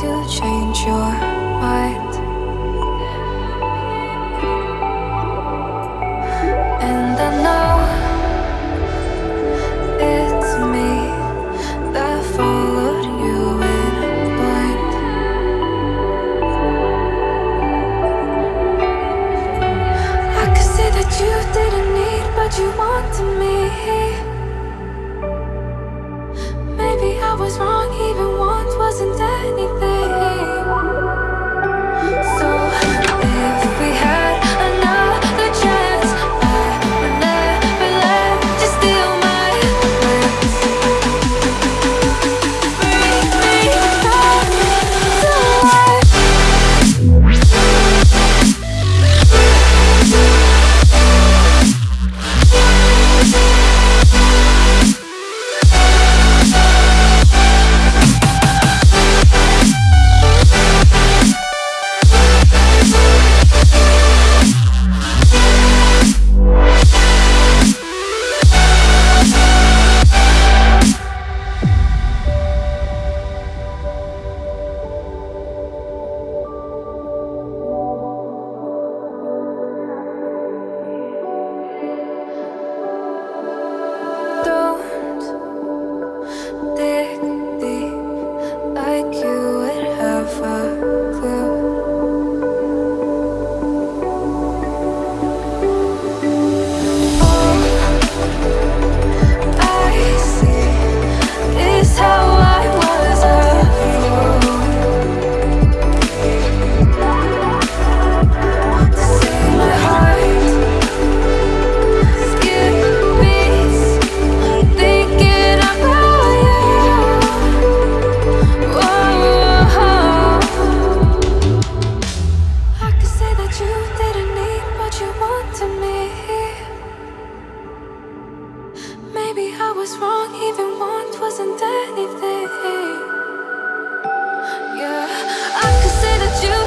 to change your mind. And I know it's me that followed you in blind I could say that you didn't need but you wanted me. Anything Maybe I was wrong, even want wasn't anything. Yeah, I could say that you